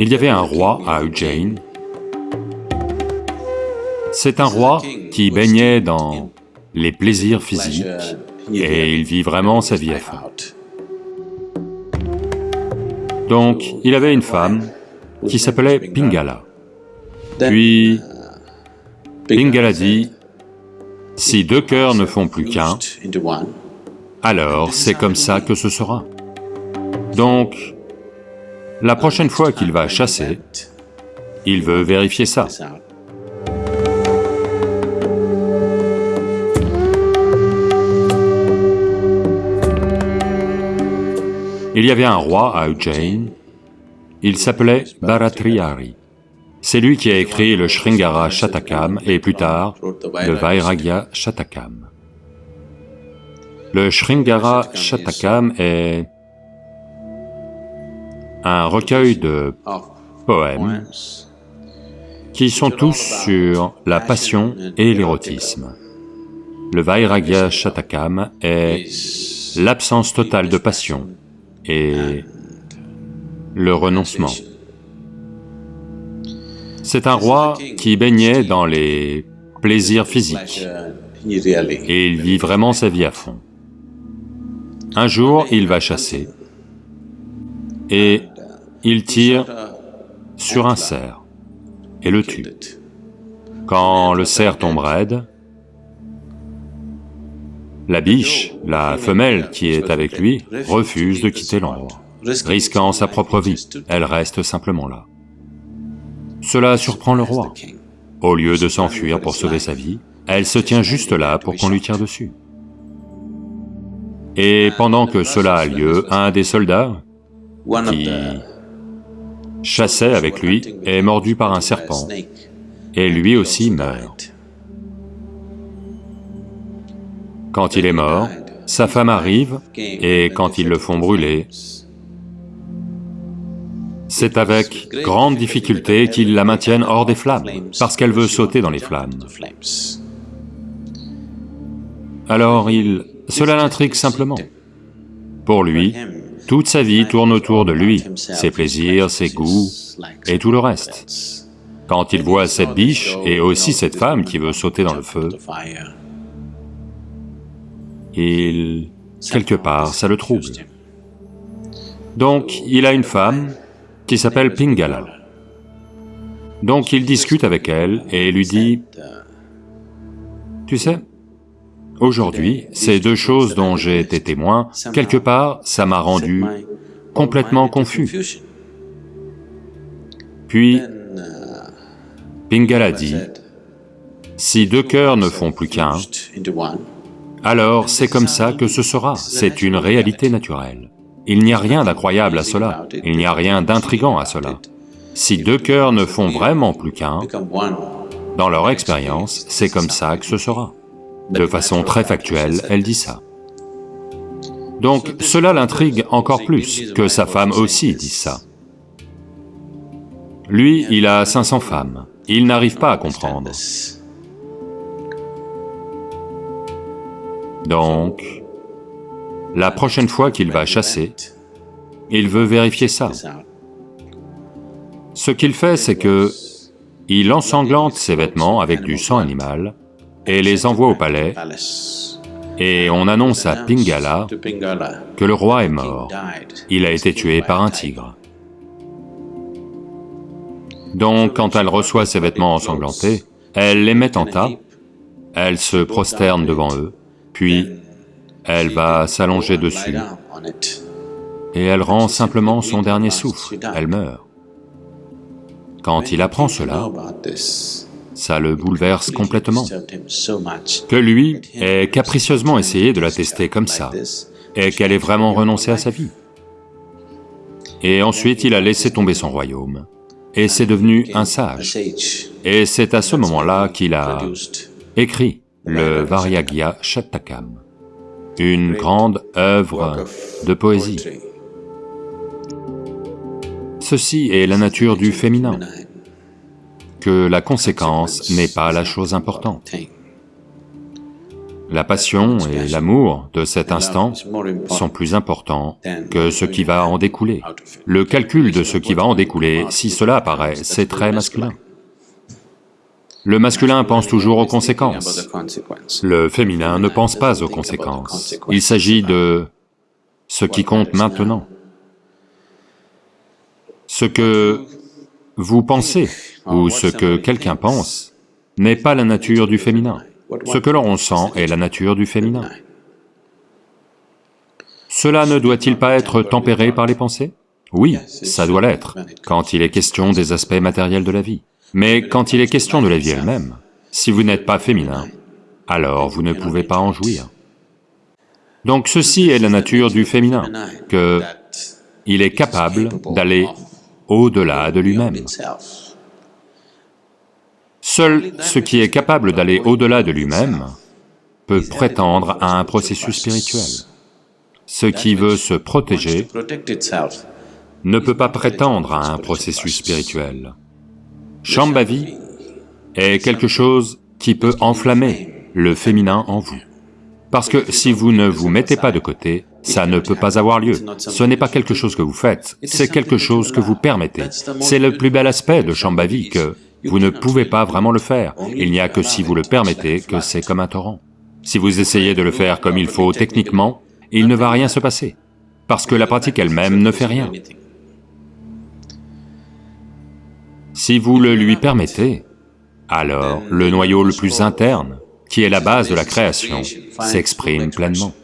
Il y avait un roi à Ujjain. C'est un roi qui baignait dans les plaisirs physiques et il vit vraiment sa vie à fond. Donc, il avait une femme qui s'appelait Pingala. Puis, Pingala dit, si deux cœurs ne font plus qu'un, alors c'est comme ça que ce sera. Donc, la prochaine fois qu'il va chasser, il veut vérifier ça. Il y avait un roi à Ujjain, il s'appelait Bharatrihari. C'est lui qui a écrit le Sringara Shatakam et plus tard le Vairagya Shatakam. Le Sringara Shatakam est un recueil de poèmes qui sont tous sur la passion et l'érotisme. Le Vairagya Shatakam est l'absence totale de passion et le renoncement. C'est un roi qui baignait dans les plaisirs physiques et il vit vraiment sa vie à fond. Un jour, il va chasser et il tire sur un cerf et le tue. Quand le cerf tombe raide, la biche, la femelle qui est avec lui, refuse de quitter l'endroit, risquant sa propre vie, elle reste simplement là. Cela surprend le roi. Au lieu de s'enfuir pour sauver sa vie, elle se tient juste là pour qu'on lui tire dessus. Et pendant que cela a lieu, un des soldats qui chassait avec lui est mordu par un serpent, et lui aussi meurt. Quand il est mort, sa femme arrive, et quand ils le font brûler, c'est avec grande difficulté qu'ils la maintiennent hors des flammes, parce qu'elle veut sauter dans les flammes. Alors il... cela l'intrigue simplement. Pour lui, toute sa vie tourne autour de lui, ses plaisirs, ses goûts et tout le reste. Quand il voit cette biche et aussi cette femme qui veut sauter dans le feu, il... quelque part, ça le trouble. Donc, il a une femme qui s'appelle Pingala. Donc il discute avec elle et lui dit, « Tu sais, aujourd'hui, ces deux choses dont j'ai été témoin, quelque part, ça m'a rendu complètement confus. » Puis, Pingala dit, « Si deux cœurs ne font plus qu'un, alors c'est comme ça que ce sera, c'est une réalité naturelle. Il n'y a rien d'incroyable à cela, il n'y a rien d'intrigant à cela. Si deux cœurs ne font vraiment plus qu'un, dans leur expérience, c'est comme ça que ce sera. De façon très factuelle, elle dit ça. Donc cela l'intrigue encore plus, que sa femme aussi dise ça. Lui, il a 500 femmes, il n'arrive pas à comprendre. Donc, la prochaine fois qu'il va chasser, il veut vérifier ça. Ce qu'il fait, c'est que il ensanglante ses vêtements avec du sang animal et les envoie au palais, et on annonce à Pingala que le roi est mort, il a été tué par un tigre. Donc, quand elle reçoit ses vêtements ensanglantés, elle les met en tas, elle se prosterne devant eux, puis elle va s'allonger dessus et elle rend simplement son dernier souffle, elle meurt. Quand il apprend cela, ça le bouleverse complètement, que lui ait capricieusement essayé de la tester comme ça, et qu'elle ait vraiment renoncé à sa vie. Et ensuite il a laissé tomber son royaume, et c'est devenu un sage. Et c'est à ce moment-là qu'il a écrit le Varyagya Shatakam une grande œuvre de poésie. Ceci est la nature du féminin, que la conséquence n'est pas la chose importante. La passion et l'amour de cet instant sont plus importants que ce qui va en découler. Le calcul de ce qui va en découler, si cela apparaît, c'est très masculin. Le masculin pense toujours aux conséquences. Le féminin ne pense pas aux conséquences. Il s'agit de ce qui compte maintenant. Ce que vous pensez ou ce que quelqu'un pense n'est pas la nature du féminin. Ce que l'on sent est la nature du féminin. Cela ne doit-il pas être tempéré par les pensées? Oui, ça doit l'être, quand il est question des aspects matériels de la vie. Mais quand il est question de la vie elle-même, si vous n'êtes pas féminin, alors vous ne pouvez pas en jouir. Donc ceci est la nature du féminin, que il est capable d'aller au-delà de lui-même. Seul ce qui est capable d'aller au-delà de lui-même peut prétendre à un processus spirituel. Ce qui veut se protéger ne peut pas prétendre à un processus spirituel. Shambhavi est quelque chose qui peut enflammer le féminin en vous. Parce que si vous ne vous mettez pas de côté, ça ne peut pas avoir lieu. Ce n'est pas quelque chose que vous faites, c'est quelque chose que vous permettez. C'est le plus bel aspect de Shambhavi que vous ne pouvez pas vraiment le faire. Il n'y a que si vous le permettez que c'est comme un torrent. Si vous essayez de le faire comme il faut techniquement, il ne va rien se passer, parce que la pratique elle-même ne fait rien. Si vous le lui permettez, alors le noyau le plus interne, qui est la base de la création, s'exprime pleinement.